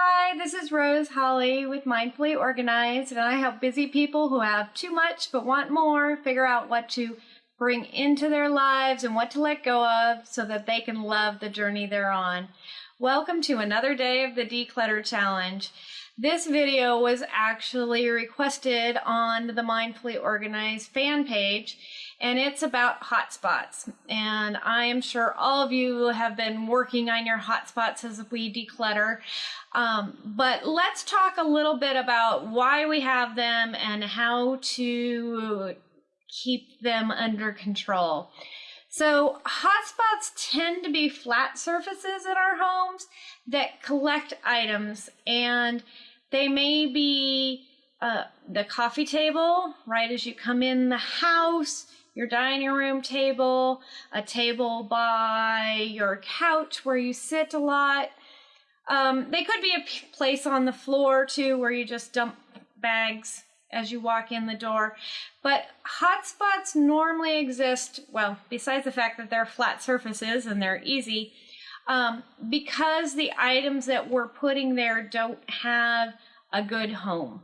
Hi, this is Rose Holly with Mindfully Organized, and I help busy people who have too much but want more figure out what to bring into their lives and what to let go of so that they can love the journey they're on. Welcome to another day of the Declutter Challenge. This video was actually requested on the Mindfully Organized fan page, and it's about hotspots. And I am sure all of you have been working on your hotspots as we declutter. Um, but let's talk a little bit about why we have them and how to keep them under control. So hotspots tend to be flat surfaces in our homes that collect items and they may be uh, the coffee table, right as you come in the house, your dining room table, a table by your couch where you sit a lot. Um, they could be a place on the floor too where you just dump bags as you walk in the door. But hotspots normally exist, well, besides the fact that they're flat surfaces and they're easy, um, because the items that we're putting there don't have a good home.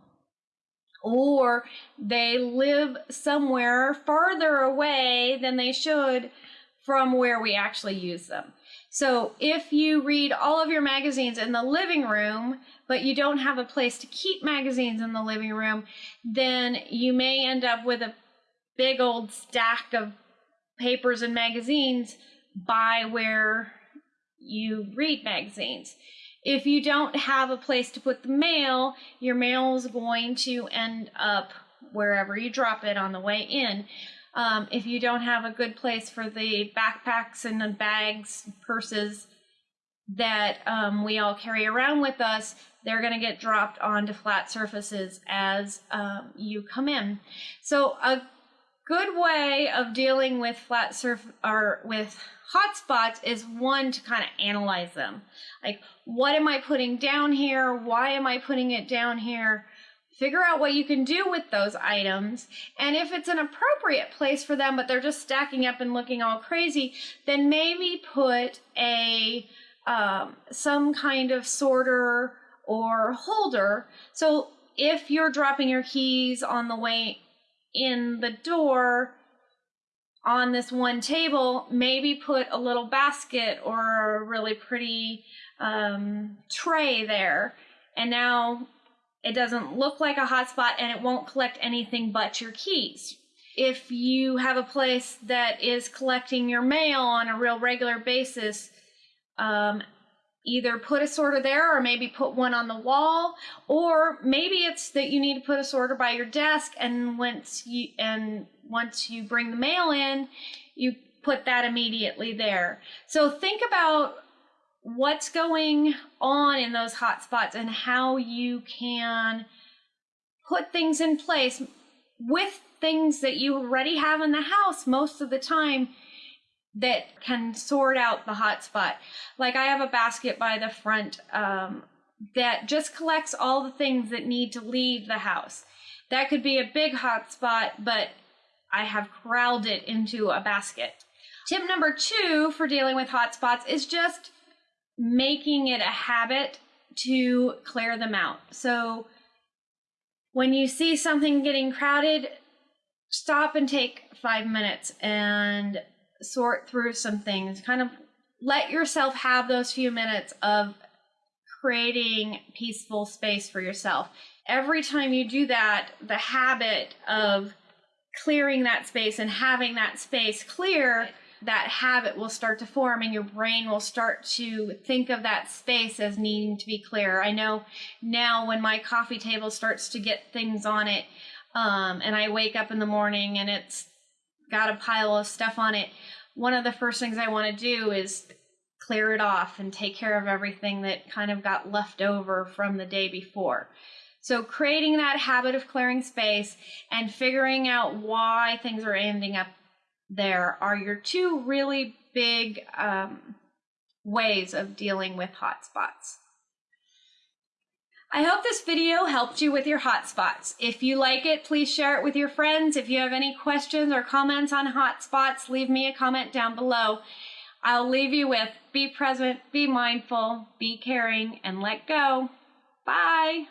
Or they live somewhere farther away than they should from where we actually use them. So if you read all of your magazines in the living room, but you don't have a place to keep magazines in the living room, then you may end up with a big old stack of papers and magazines by where you read magazines. If you don't have a place to put the mail, your mail is going to end up wherever you drop it on the way in. Um, if you don't have a good place for the backpacks and the bags, purses that um, we all carry around with us, they're going to get dropped onto flat surfaces as um, you come in. So a good way of dealing with flat surf or with hotspots is one to kind of analyze them. Like, what am I putting down here? Why am I putting it down here? Figure out what you can do with those items. And if it's an appropriate place for them, but they're just stacking up and looking all crazy, then maybe put a um, some kind of sorter or holder. So if you're dropping your keys on the way in the door on this one table, maybe put a little basket or a really pretty um, tray there. And now it doesn't look like a hotspot and it won't collect anything but your keys. If you have a place that is collecting your mail on a real regular basis, um, either put a sorter there or maybe put one on the wall or maybe it's that you need to put a sorter by your desk and once you and once you bring the mail in you put that immediately there. So think about what's going on in those hot spots and how you can put things in place with things that you already have in the house most of the time that can sort out the hot spot. Like I have a basket by the front um, that just collects all the things that need to leave the house. That could be a big hot spot, but I have corralled it into a basket. Tip number two for dealing with hot spots is just making it a habit to clear them out. So when you see something getting crowded, stop and take five minutes and sort through some things. Kind of let yourself have those few minutes of creating peaceful space for yourself. Every time you do that, the habit of clearing that space and having that space clear that habit will start to form and your brain will start to think of that space as needing to be clear. I know now when my coffee table starts to get things on it, um, and I wake up in the morning and it's got a pile of stuff on it, one of the first things I want to do is clear it off and take care of everything that kind of got left over from the day before. So creating that habit of clearing space and figuring out why things are ending up there are your two really big um, ways of dealing with hotspots. I hope this video helped you with your hotspots. If you like it, please share it with your friends. If you have any questions or comments on hotspots, leave me a comment down below. I'll leave you with be present, be mindful, be caring, and let go. Bye.